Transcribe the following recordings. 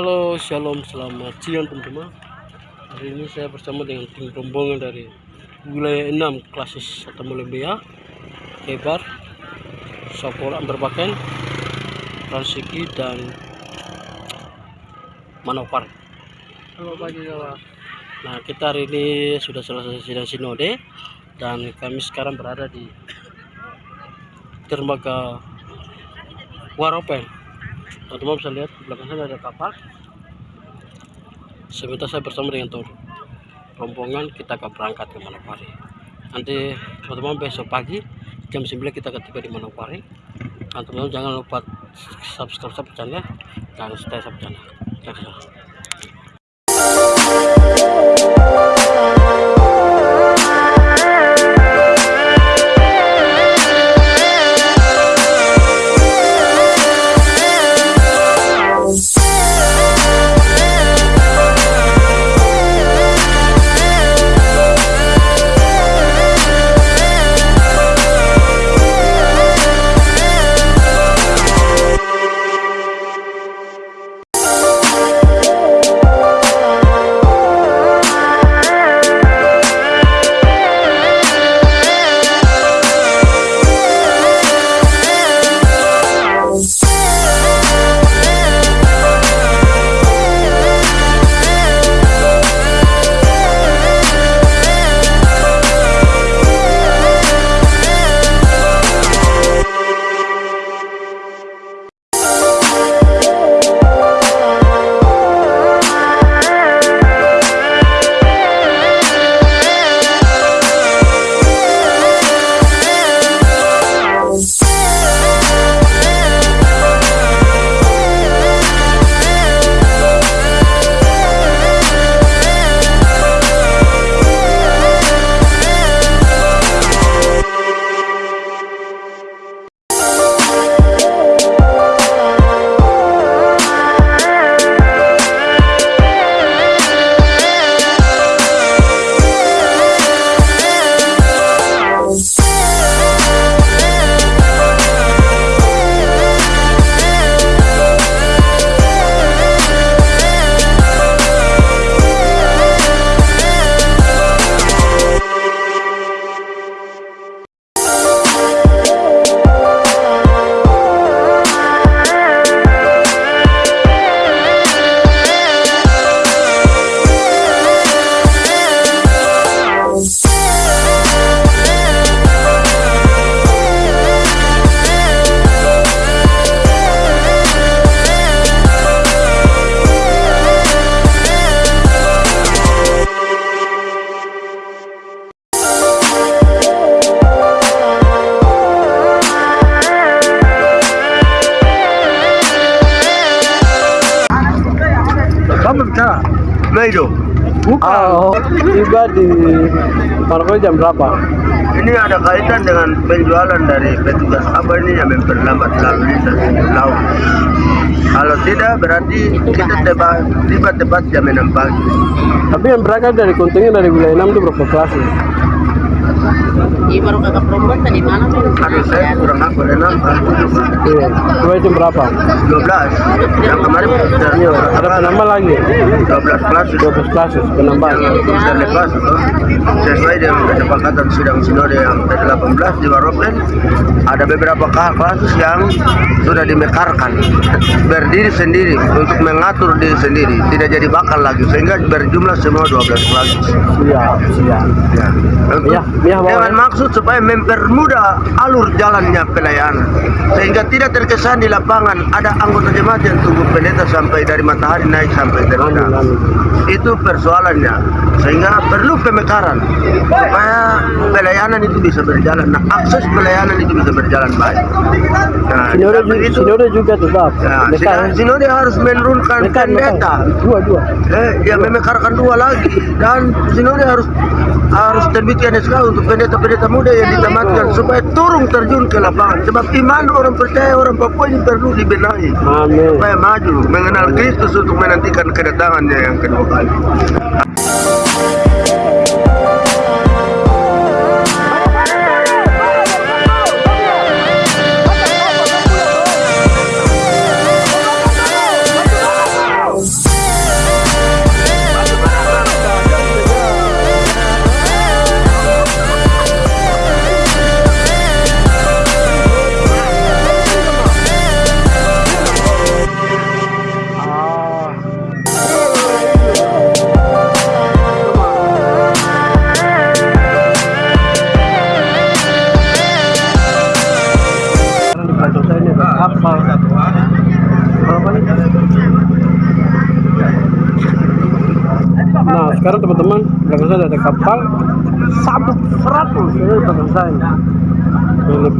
Halo, shalom, selamat siang teman-teman. Hari ini saya bersama dengan tim rombongan dari wilayah 6 klasis atau Mulembea, Kebar, Sokol Amberbaken, Transiki dan Manopar. Halo pagi kawan. Nah, kita hari ini sudah selesai sidang sinode dan kami sekarang berada di dermaga Waropen. Teman-teman bisa lihat di belakang sana ada kapal. Sebentar saya bersama dengan tur rombongan kita akan berangkat ke Manokwari. Nanti teman-teman besok pagi jam 9 kita akan tiba di Manokwari. Teman-teman jangan lupa subscribe channel dan stay subscribe channel. Oh, tiba di Manokwari jam berapa? ini ada kaitan dengan penjualan dari petugas apa ini yang memperlambat lalu lintas laut. Kalau tidak berarti kita tiba tiba tepat jam 6 pagi. Tapi yang berangkat dari kontingen dari wilayah 6 itu berapa kelas? ya? Iya baru kakak perempuan tadi malam tuh. Aduh saya kurang apa enam Iya. Dua jam berapa? 12 yang kemarin Iya. Ada penambah lagi. 12 kelas 12 kelas penambah. yang lepas atau sesuai dengan kesepakatan sidang sinode yang ke-18 di Waropen ada beberapa kelas yang sudah dimekarkan berdiri sendiri untuk mengatur diri sendiri tidak jadi bakal lagi sehingga berjumlah semua 12 kelas Siap, siap. ya. Iya, iya, Bang. Dengan maksud supaya mempermudah alur jalannya pelayanan sehingga tidak terkesan di lapangan ada anggota jemaat yang tunggu pendeta sampai dari matahari naik sampai amin. itu persoalannya. Sehingga perlu pemekaran. Supaya pelayanan itu bisa berjalan. Nah akses pelayanan itu bisa berjalan baik. Nah Sinode juga, itu sinode juga tetap. nah, sinode, harus menurunkan pendeta. Dua, dua. eh, dia memekarkan dua lagi. Dan sinode harus harus terbitkan SK untuk pendeta-pendeta muda yang ditamatkan supaya turun terjun ke lapangan sebab iman orang percaya orang Papua ini perlu dibenahi Amin. supaya maju mengenal Kristus untuk menantikan kedatangannya yang kedua kali.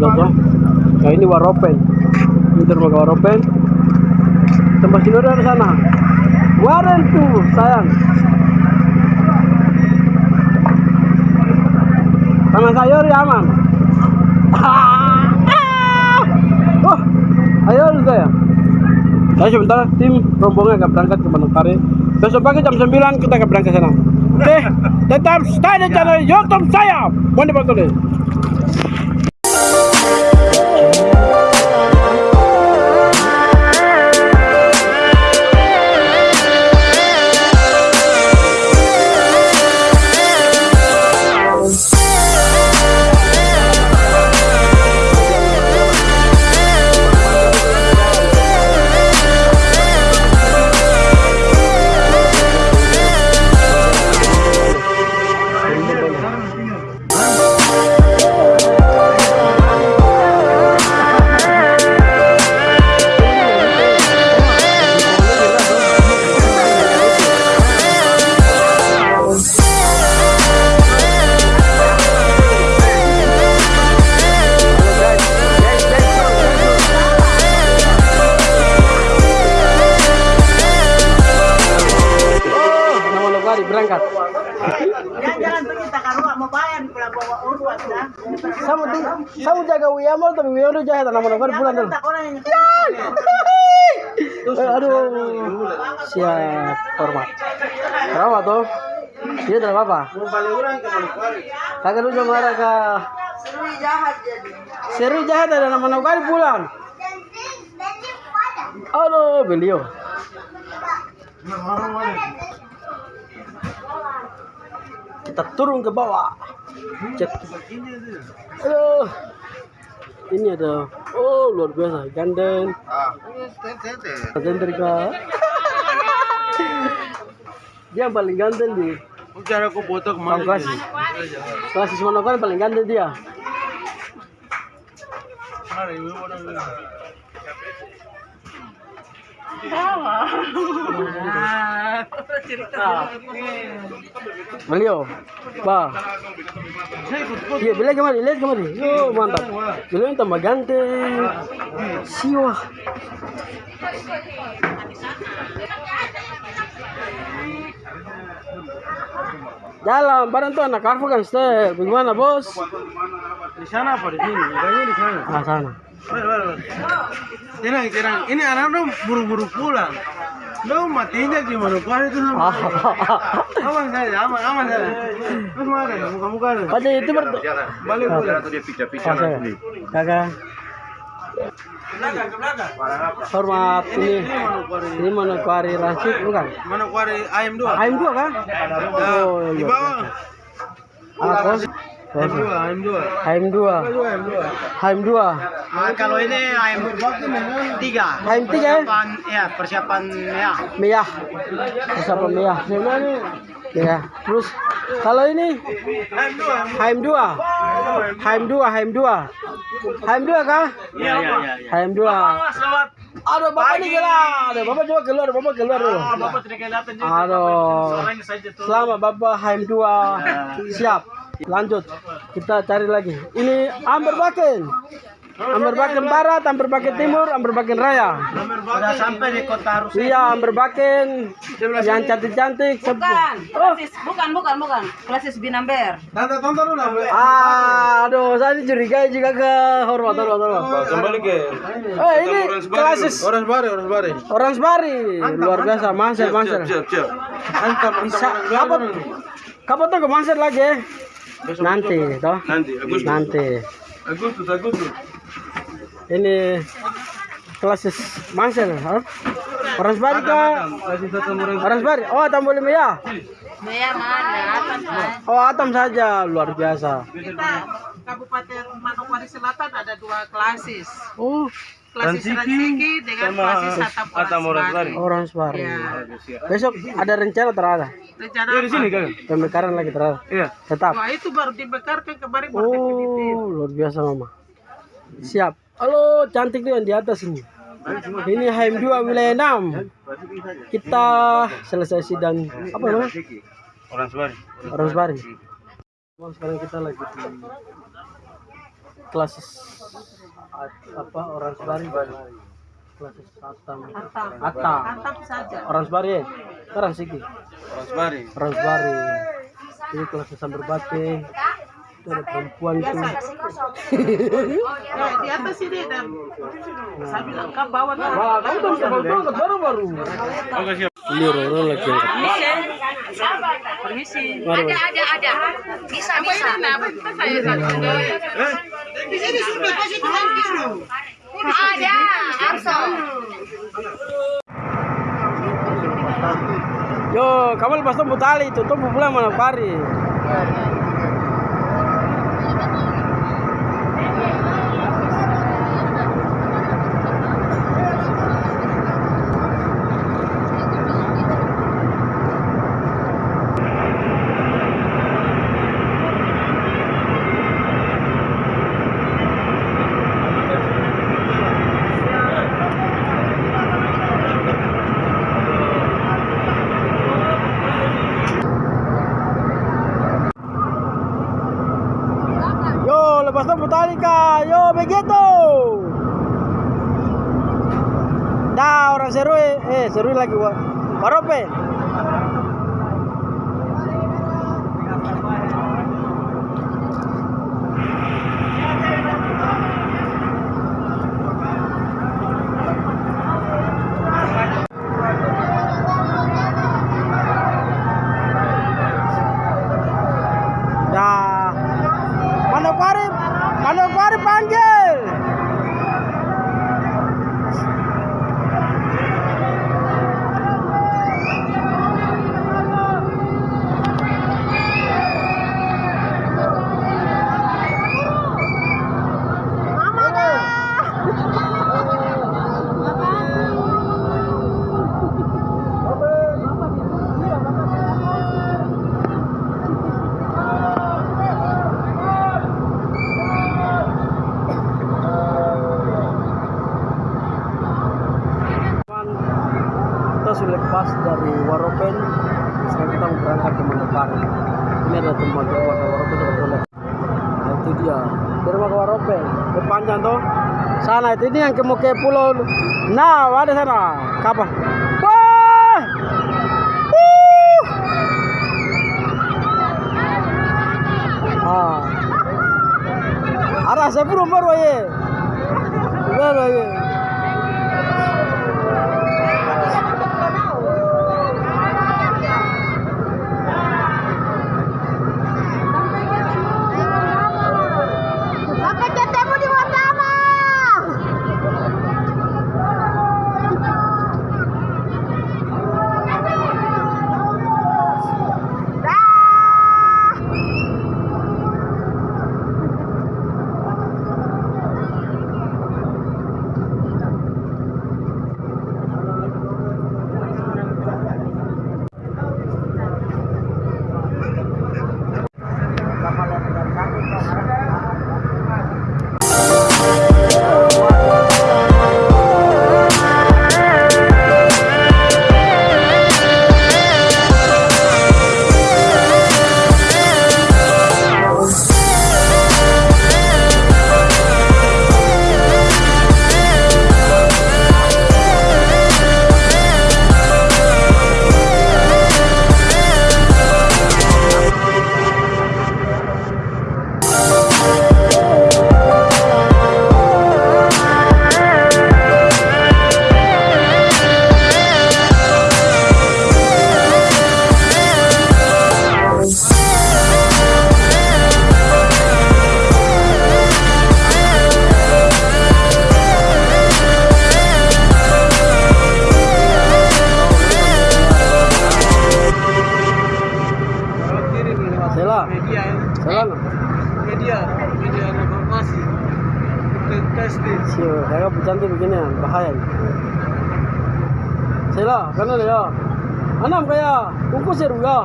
Belakang nah ini waropen ini dermaga waropen tempat sini ada sana. Waren tuh sayang. Tangan sayur ya aman. Oh ayo saya saya sebentar tim rombongan akan berangkat ke Manokwari besok pagi jam 9 kita akan berangkat sana. Oke? Tetap stay di channel youtube saya Mondi Batole Manokwari bulan dulu. Eh, aduh, siap hormat. Kenapa tuh? Dia tidak apa-apa. Kagak lu marah ka. jahat jadi. Seri jahat ada nama Manokwari bulan. Aduh, beliau. Kita turun ke bawah. Cek. Aduh. Ini ada, oh luar biasa, ganden. Ganden ka. Dia yang paling ganteng di Cara aku foto Bang Klasis. Klasis Manokwari paling ganteng dia. Beliau, bah. Iya, beliau kemari, lihat kemari. Yo, mantap. Beliau yang tambah ganteng. Siwa. Jalan, barang tuh anak karfu kan. Bagaimana bos? Di sana apa di sini? Di sana. Ah sana. Tenang, tenang. Ini anak dong buru-buru pulang. Lo matinya di Manokwari itu Ah, aman saja, aman, aman saja. Terus mana? Muka-muka ada. pada itu ber. Balik pulang. Oh, saya. Kakak. Hormat ini. Ini Manokwari Rasid bukan? Manokwari AM2. AM dua kan? Oh, di iya. bawah. Ah, kos. Kos. AM2, AM2. AM dua. AM2. AM dua. Ah, kalau ini ayam tiga. AM tiga ya? Persiapan, ya persiapan ya. Meyah. Siapa Meyah? Ya. Terus kalau ini AM2. HM2. HM2, HM2. HM2 kah? Iya, iya, iya. HM2. Selamat. Aduh, Bapak ini gila. Aduh, Bapak coba keluar, Bapak keluar dulu. Bapak tidak kelihatan juga. Aduh. Selamat Bapak HM2. Siap. Lanjut. Kita cari lagi. Ini Amber Baken. Amber Baken Barat, Amber Baken Timur, Amber Baken Raya. Sudah sampai di kota Rusia. Iya, Amber Baken yang cantik-cantik. Sep- Oh, Klasis, bukan, bukan, bukan. Klasis Binamber. Tante, tonton dulu. Mbak. Ah, aduh, saya dicurigai juga ke hormat, hormat, hormat. Kembali ke Eh, ini klasis Orange Bari, Orange Bari. Orange Bari, luar biasa, manser, manser. Siap, siap. Sa- Orange Kapan, Bari. kapan tuh ke lagi? Nanti, toh? Nanti, Agustus. Nanti. Agustus, Agustus. Ini klasis manser, ha? Orange Bari kah? Kasih satu Orange Orange Bari. Oh, Atam boleh ya? Oh, Atam saja, luar biasa. Kita Kabupaten Manokwari Selatan ada dua klasis. Oh, Klasis Ransiki Ransiki dengan sama Orange Bari. Orange Bari. Ya. Besok ada rencana terada. Rencana Iya, di sini kan? Pemekaran lagi terada. Iya. Tetap. Wah itu baru dibekarkan kemarin baru definitif. Oh, luar biasa mama. Siap. Halo, cantik tuh yang di atas ini. Ini HM2 wilayah 6. Kita selesai sidang apa namanya? Orang Sebari. Orang Bari. Sekarang kita lagi di kelas apa orang Bari. Kelas Atta. Atta. Tantap saja. Orang Bari ya? Sekarang sih. Orang Sebari. Orang Bari. Ini kelas sambar bate. Itu ada perempuan itu. Ya, di atas sini dan saya bilang kau bawa tuh. Wah, kamu baru baru. Ini orang-orang lagi. Permisi. Mari. ada ada bisa bisa kasih Tuhan dulu. Yo, kamu lepas tuh tali itu tuh pulang mana pari. Yo, lepas tuh tali kak. Yo, begitu. Dah orang seru eh seru lagi wa. Warope. Dah. Manokwari, Manokwari panggil. Kita sudah lepas dari Waropen. Sekarang kita mau berangkat ke Manokwari. Ini ada tempat dermaga Waropen sudah boleh. Nah, itu dia dermaga Waropen. Itu panjang tuh. Sana itu ini yang ke mau ke pulau. Nah, ada sana. Kapan? Wah! Wuh! Ah. Arah saya belum baru ya.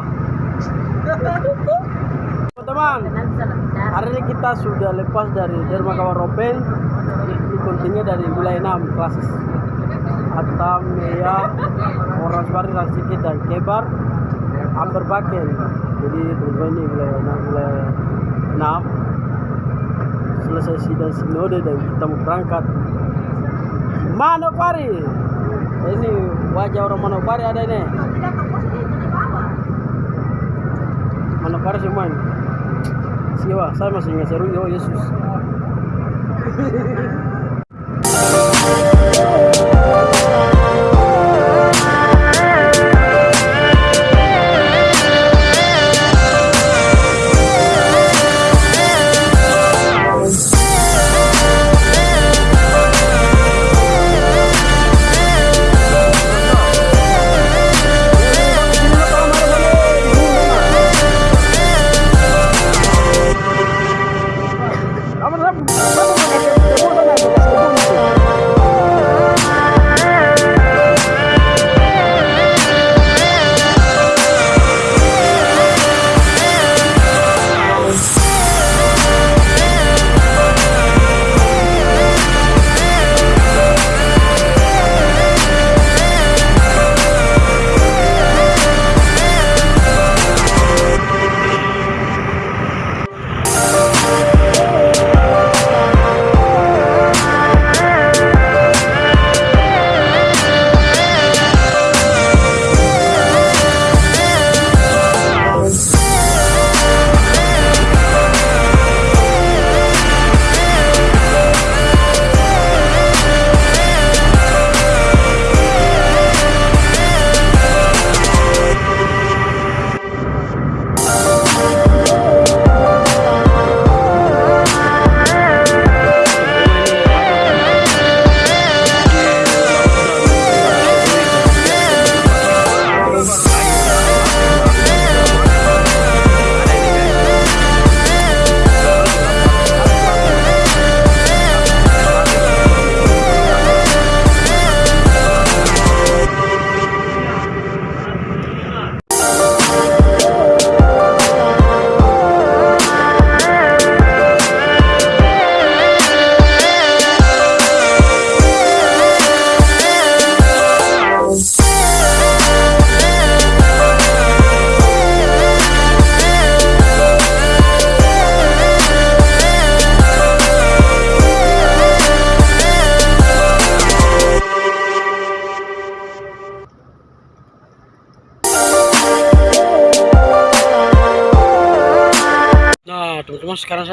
teman-teman hari ini kita sudah lepas dari Dermaga Waropen ini dari wilayah 6 kelas Atam, Mea, Orange Bari, dan Kebar. Amber Baken jadi teman-teman ini wilayah 6 wilayah 6 selesai sidang sinode dan kita mau berangkat. Manokwari. Ini wajah orang Manokwari ada ini Manokwari semua ini siapa saya masih ingat seru oh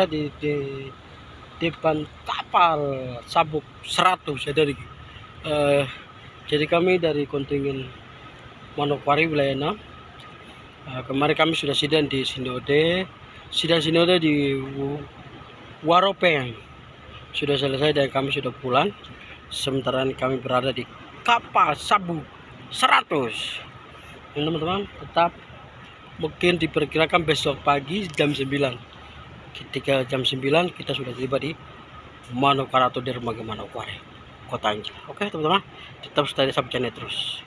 saya di, di depan kapal sabuk 100 ya dari eh, jadi kami dari kontingen Manokwari wilayah 6 Eh, kemarin kami sudah sidang di Sinode. Sidang Sinode di Waropeng. Sudah selesai dan kami sudah pulang. Sementara kami berada di kapal sabuk 100 Ini, teman-teman tetap mungkin diperkirakan besok pagi jam 9 ketika jam 9 kita sudah tiba di Manokwari atau dermaga Manokwari kota Anjing. Oke teman-teman tetap stay di Subchannel terus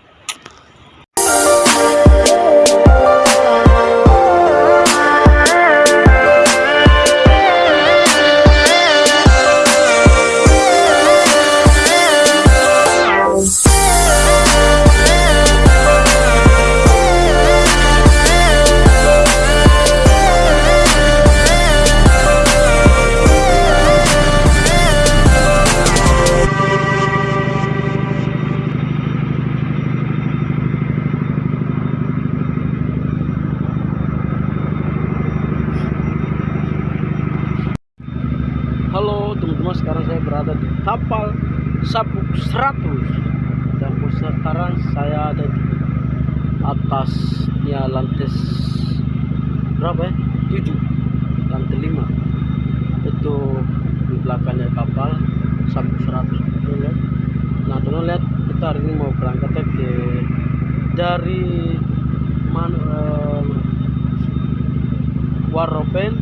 Teman-teman sekarang saya berada di kapal sabuk 100 dan sekarang saya ada di atasnya lantai berapa ya? 7 lantai 5 itu di belakangnya kapal sabuk 100 Tuh, lihat. nah teman lihat kita hari ini mau berangkat ke dari mana eh, Waropen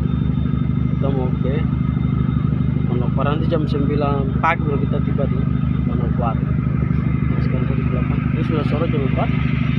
kita mau ke Manokwari nanti jam 9 pagi kita tiba di Manokwari. Sekarang di belakang ini sudah sore jam 4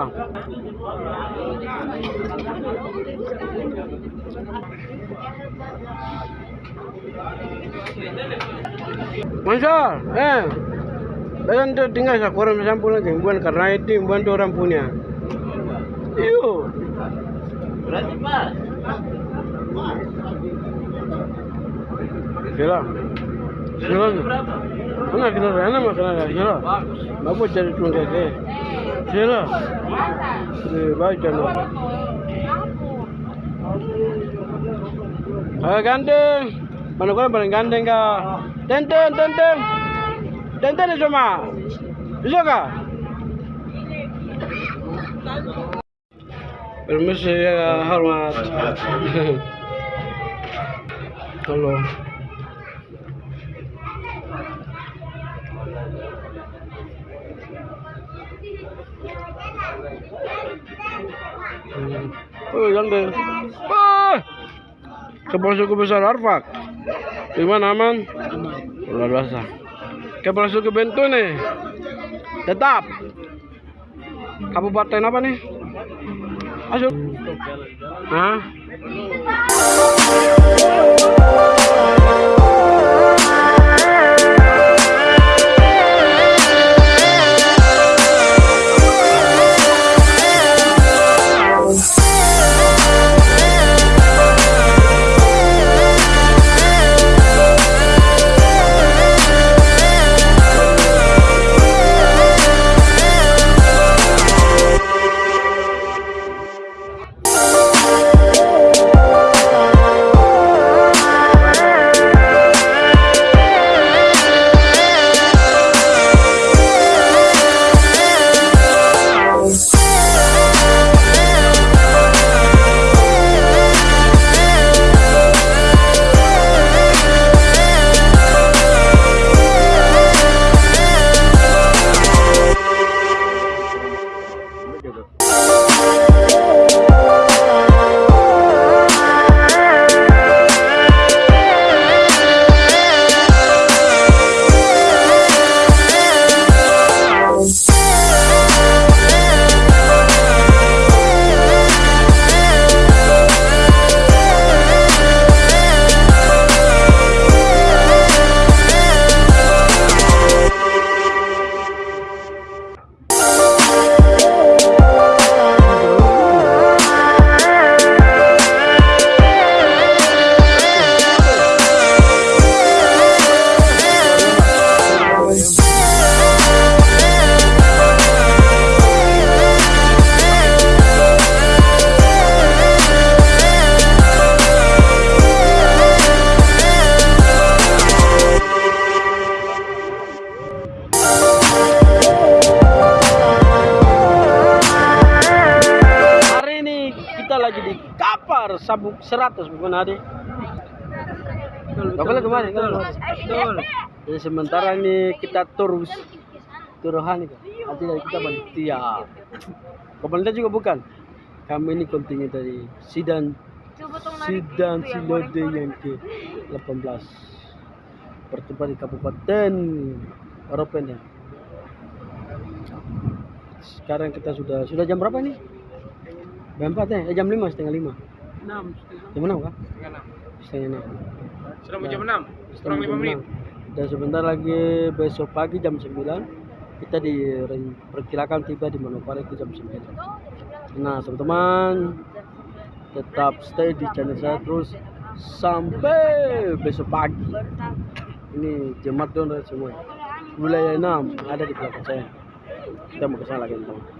kan ya? Masa, eh, Bayan tu tinggal kurang sampul lagi, bukan karena itu, bukan tu orang punya. Iyo. Berarti Pak. Sila. Sila. Mana kena rana mah kena sila. Bapak cari tuan keke. Sila. Eh, baik jangan. Ah gandeng. Mana kau paling gandeng kah? Tenten, tenten. Tenten ni semua. Bisa kah? Permisi ya hormat. Tolong. Wah. Kepala suku besar Arfak. Gimana aman? Luar biasa. Kepala suku Bento nih. Tetap. Kabupaten apa nih? Ayo. Hah? Boleh kemarin kan? Betul. Jadi sementara ini kita terus turuhan itu. Nanti dari kita panitia. Komandan juga bukan. Kami ini kontingen dari Sidan Sidan Silode yang ke 18 bertempat di Kabupaten Ropen ya. Sekarang kita sudah sudah jam berapa nih? Jam 4 ya? Eh, jam 5 setengah 5 Enam. Jam 6 kah? Setengah enam. Setengah 6 Sudah mau jam enam. Kurang 5 menit? Dan sebentar lagi besok pagi jam 9 Kita diperkirakan tiba di Manokwari itu jam 9 Nah teman-teman Tetap stay di channel saya terus Sampai besok pagi. Ini jemaat donor semua. Wilayah 6 ada di belakang saya. Kita mau ke sana lagi teman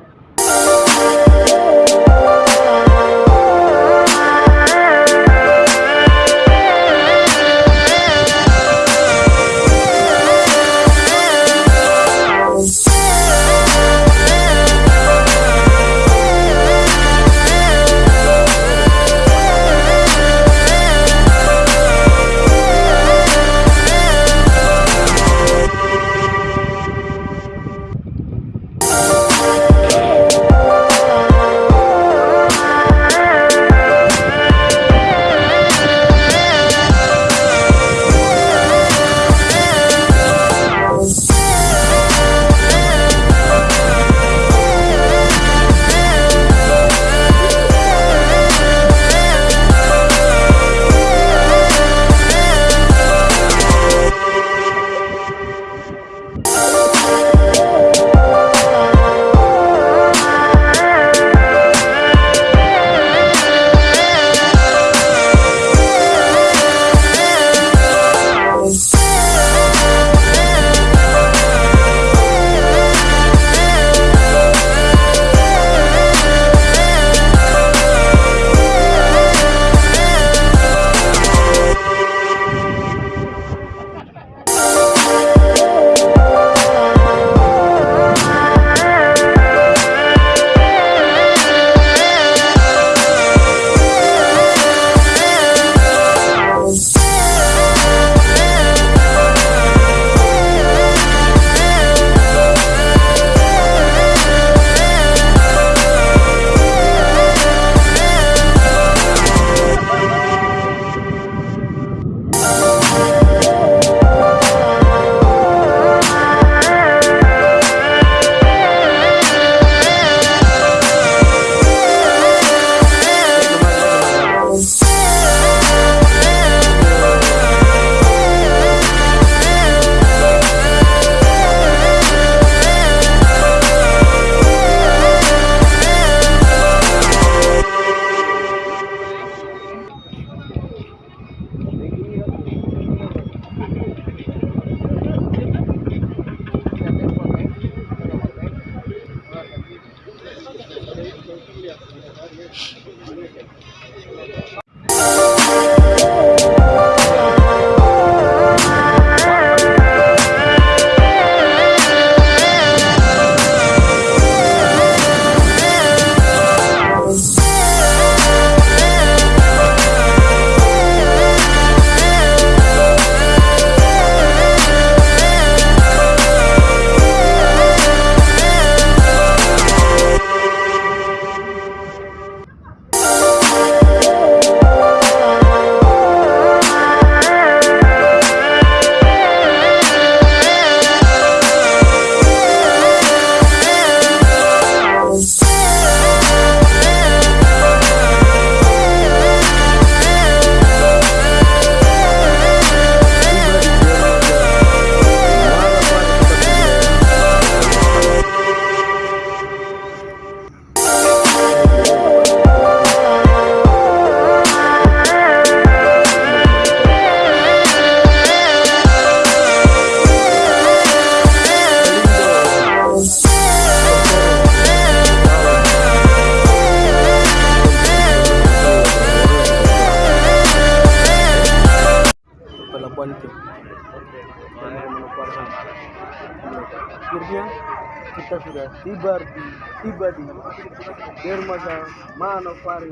Manokwari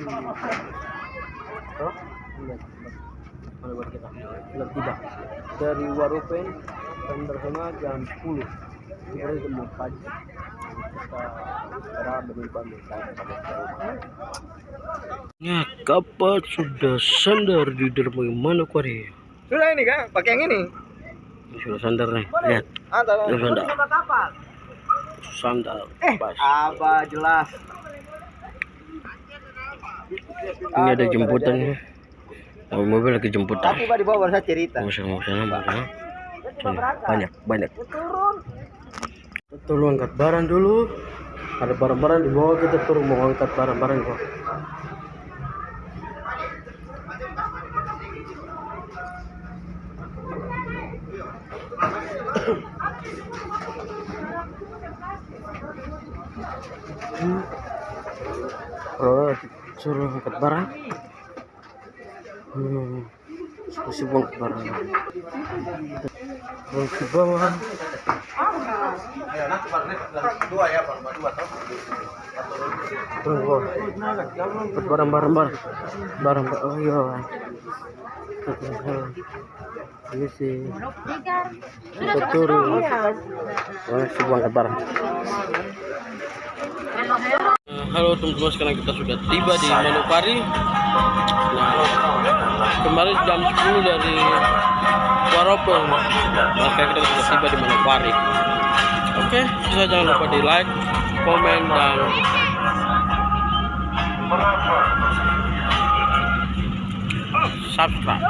oh lihat Manokwari kita sudah tiba dari Warupen dan bersama jam 10 kita ketemu pagi kita di Bandung Ya, kapal sudah sandar di dermaga Manokwari. Sudah ini kan, pakai yang ini. Sudah sandar nih. Lihat, Antara. ini sandar. Sandar. Pas. Apa jelas. Ini ada jemputan nih. Oh, mobil lagi jemputan. Tapi Pak di bawah saya cerita. Mau sana, mau sana, mau sana. Sini, banyak, banyak. Turun angkat barang dulu. Ada barang-barang di bawah kita turun mau angkat barang-barang. Hmm. Oh, suruh angkat barang. Hmm. Masih angkat barang. Kalau ke bawah. Angkat barang barang barang. Barang. Oh iya. Ini sih. Kita turun. Masih angkat barang. Halo teman-teman sekarang kita sudah tiba di Manokwari nah, kemarin jam 10 dari Waropeng maka kita sudah tiba di Manokwari oke bisa jangan lupa di like komen dan subscribe